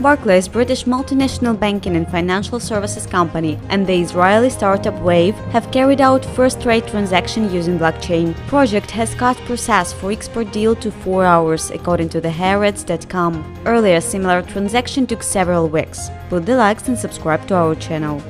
Barclays, British multinational banking and financial services company, and the Israeli startup Wave have carried out first-rate transaction using blockchain. Project has cut process for export deal to 4 hours, according to the Haaretz.com. Earlier, similar transaction took several weeks. Put the likes and subscribe to our channel.